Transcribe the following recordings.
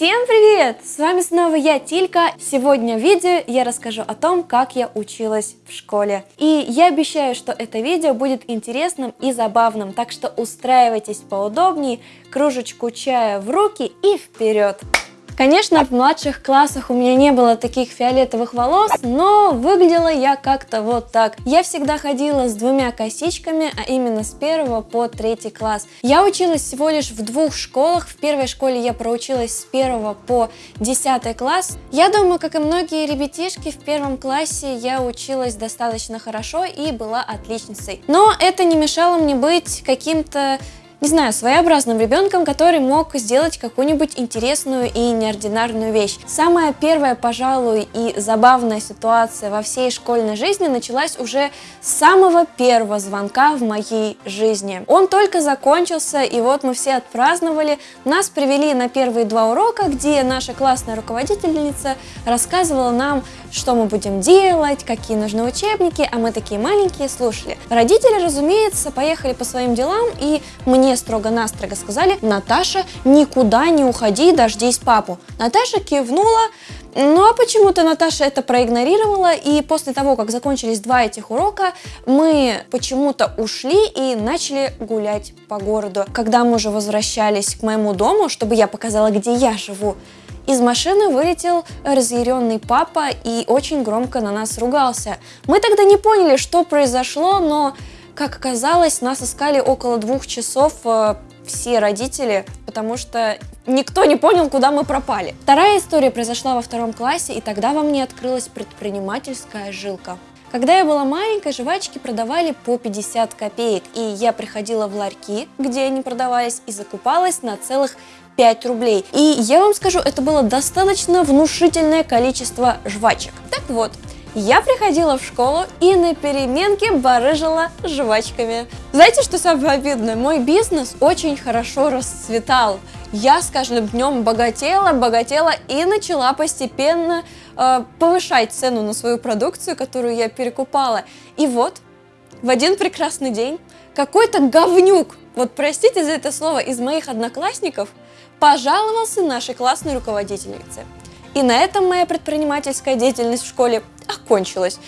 Всем привет! С вами снова я, Тилька. Сегодня в видео я расскажу о том, как я училась в школе. И я обещаю, что это видео будет интересным и забавным, так что устраивайтесь поудобнее, кружечку чая в руки и вперед! Конечно, в младших классах у меня не было таких фиолетовых волос, но выглядела я как-то вот так. Я всегда ходила с двумя косичками, а именно с первого по третий класс. Я училась всего лишь в двух школах. В первой школе я проучилась с первого по десятый класс. Я думаю, как и многие ребятишки, в первом классе я училась достаточно хорошо и была отличницей. Но это не мешало мне быть каким-то не знаю, своеобразным ребенком, который мог сделать какую-нибудь интересную и неординарную вещь. Самая первая, пожалуй, и забавная ситуация во всей школьной жизни началась уже с самого первого звонка в моей жизни. Он только закончился, и вот мы все отпраздновали. Нас привели на первые два урока, где наша классная руководительница рассказывала нам, что мы будем делать, какие нужны учебники, а мы такие маленькие слушали. Родители, разумеется, поехали по своим делам, и мне мне строго-настрого сказали, Наташа, никуда не уходи, дождись папу. Наташа кивнула, ну а почему-то Наташа это проигнорировала, и после того, как закончились два этих урока, мы почему-то ушли и начали гулять по городу. Когда мы уже возвращались к моему дому, чтобы я показала, где я живу, из машины вылетел разъяренный папа и очень громко на нас ругался. Мы тогда не поняли, что произошло, но как оказалось, нас искали около двух часов э, все родители, потому что никто не понял, куда мы пропали. Вторая история произошла во втором классе, и тогда во мне открылась предпринимательская жилка. Когда я была маленькой, жвачки продавали по 50 копеек, и я приходила в ларьки, где они продавались, и закупалась на целых 5 рублей. И я вам скажу, это было достаточно внушительное количество жвачек. Так вот, я приходила в школу и на переменке барыжила жвачками. Знаете, что самое обидное? Мой бизнес очень хорошо расцветал. Я с каждым днем богатела, богатела и начала постепенно э, повышать цену на свою продукцию, которую я перекупала. И вот, в один прекрасный день какой-то говнюк, вот простите за это слово, из моих одноклассников, пожаловался нашей классной руководительнице. И на этом моя предпринимательская деятельность в школе окончилась.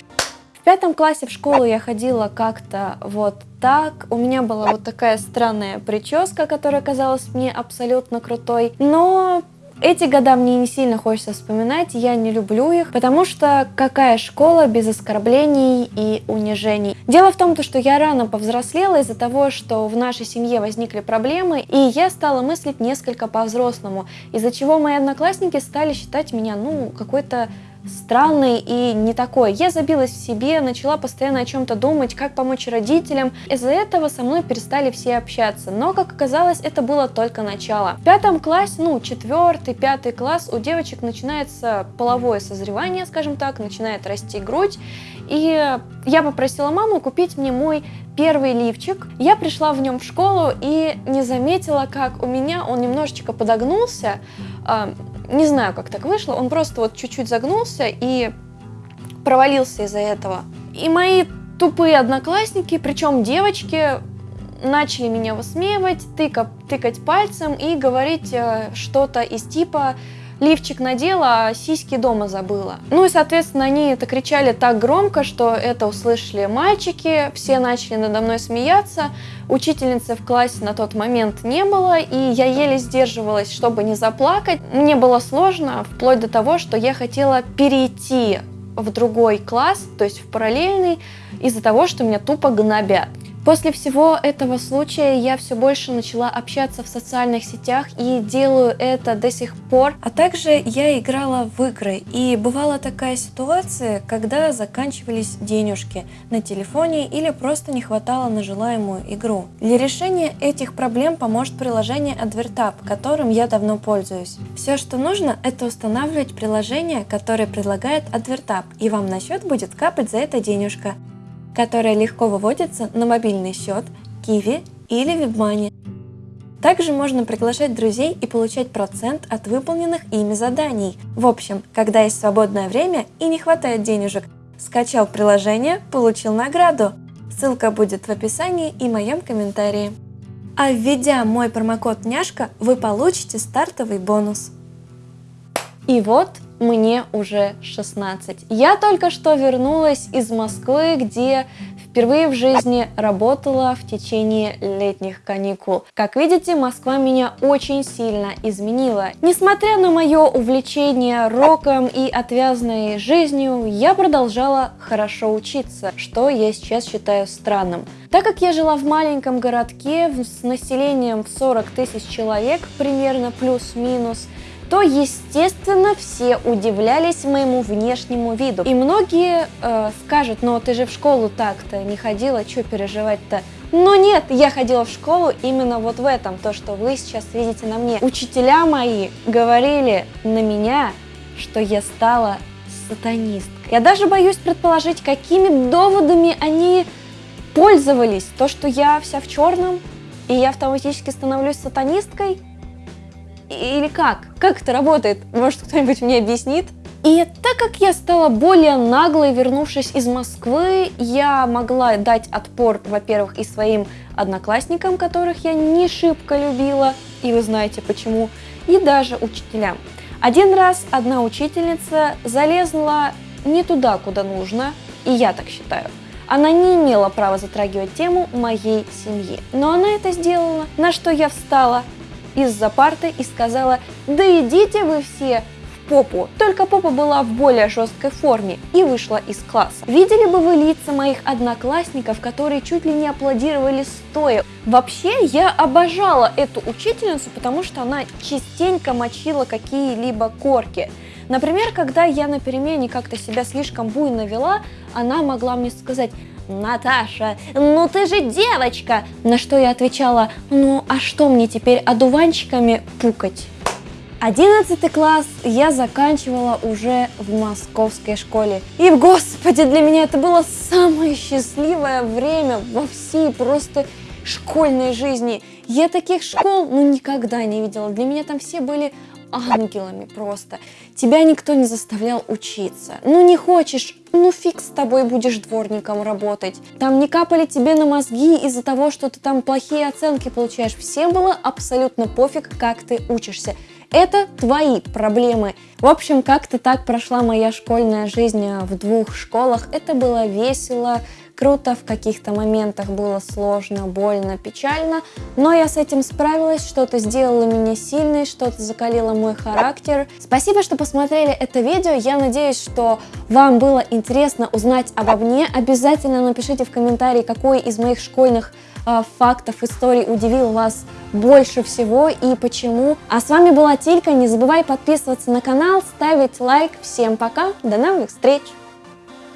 В пятом классе в школу я ходила как-то вот так. У меня была вот такая странная прическа, которая казалась мне абсолютно крутой. Но эти года мне не сильно хочется вспоминать, я не люблю их, потому что какая школа без оскорблений и унижений. Дело в том, что я рано повзрослела из-за того, что в нашей семье возникли проблемы, и я стала мыслить несколько по-взрослому, из-за чего мои одноклассники стали считать меня, ну, какой-то странный и не такой. Я забилась в себе, начала постоянно о чем-то думать, как помочь родителям. Из-за этого со мной перестали все общаться. Но, как оказалось, это было только начало. В пятом классе, ну, четвертый, пятый класс, у девочек начинается половое созревание, скажем так, начинает расти грудь. И я попросила маму купить мне мой первый лифчик. Я пришла в нем в школу и не заметила, как у меня он немножечко подогнулся. Не знаю, как так вышло, он просто вот чуть-чуть загнулся и провалился из-за этого. И мои тупые одноклассники, причем девочки, начали меня высмеивать, тыка, тыкать пальцем и говорить э, что-то из типа лифчик надела, а сиськи дома забыла. Ну и, соответственно, они это кричали так громко, что это услышали мальчики, все начали надо мной смеяться. Учительницы в классе на тот момент не было, и я еле сдерживалась, чтобы не заплакать. Мне было сложно, вплоть до того, что я хотела перейти в другой класс, то есть в параллельный, из-за того, что меня тупо гнобят. После всего этого случая я все больше начала общаться в социальных сетях и делаю это до сих пор. А также я играла в игры и бывала такая ситуация, когда заканчивались денежки на телефоне или просто не хватало на желаемую игру. Для решения этих проблем поможет приложение AdverTap, которым я давно пользуюсь. Все, что нужно, это устанавливать приложение, которое предлагает AdverTap, и вам на счет будет капать за это денежка которая легко выводится на мобильный счет, Kiwi или WebMoney. Также можно приглашать друзей и получать процент от выполненных ими заданий. В общем, когда есть свободное время и не хватает денежек, скачал приложение, получил награду. Ссылка будет в описании и моем комментарии. А введя мой промокод няшка, вы получите стартовый бонус. И вот мне уже 16. Я только что вернулась из Москвы, где впервые в жизни работала в течение летних каникул. Как видите, Москва меня очень сильно изменила. Несмотря на мое увлечение роком и отвязной жизнью, я продолжала хорошо учиться, что я сейчас считаю странным. Так как я жила в маленьком городке с населением в 40 тысяч человек, примерно плюс-минус, то, естественно, все удивлялись моему внешнему виду. И многие э, скажут, ну ты же в школу так-то не ходила, что переживать-то? Но нет, я ходила в школу именно вот в этом, то, что вы сейчас видите на мне. Учителя мои говорили на меня, что я стала сатанисткой. Я даже боюсь предположить, какими доводами они пользовались. То, что я вся в черном, и я автоматически становлюсь сатанисткой – или как? Как это работает? Может, кто-нибудь мне объяснит? И так как я стала более наглой, вернувшись из Москвы, я могла дать отпор, во-первых, и своим одноклассникам, которых я не шибко любила, и вы знаете почему, и даже учителям. Один раз одна учительница залезла не туда, куда нужно, и я так считаю. Она не имела права затрагивать тему моей семьи, но она это сделала, на что я встала из-за парты и сказала «Да идите вы все в попу!» Только попа была в более жесткой форме и вышла из класса. Видели бы вы лица моих одноклассников, которые чуть ли не аплодировали стоя. Вообще, я обожала эту учительницу, потому что она частенько мочила какие-либо корки. Например, когда я на перемене как-то себя слишком буйно вела, она могла мне сказать Наташа, ну ты же девочка! На что я отвечала, ну а что мне теперь одуванчиками пукать? Одиннадцатый класс я заканчивала уже в московской школе. И, господи, для меня это было самое счастливое время во всей просто школьной жизни. Я таких школ ну никогда не видела. Для меня там все были ангелами просто. Тебя никто не заставлял учиться. Ну не хочешь, ну фиг с тобой будешь дворником работать. Там не капали тебе на мозги из-за того, что ты там плохие оценки получаешь. Всем было абсолютно пофиг, как ты учишься. Это твои проблемы. В общем, как-то так прошла моя школьная жизнь в двух школах. Это было весело, круто, в каких-то моментах было сложно, больно, печально, но я с этим справилась, что-то сделало меня сильной, что-то закалило мой характер. Спасибо, что посмотрели это видео, я надеюсь, что вам было интересно узнать обо мне. Обязательно напишите в комментарии, какой из моих школьных э, фактов, историй удивил вас больше всего и почему. А с вами была Тилька, не забывай подписываться на канал, ставить лайк. Всем пока, до новых встреч!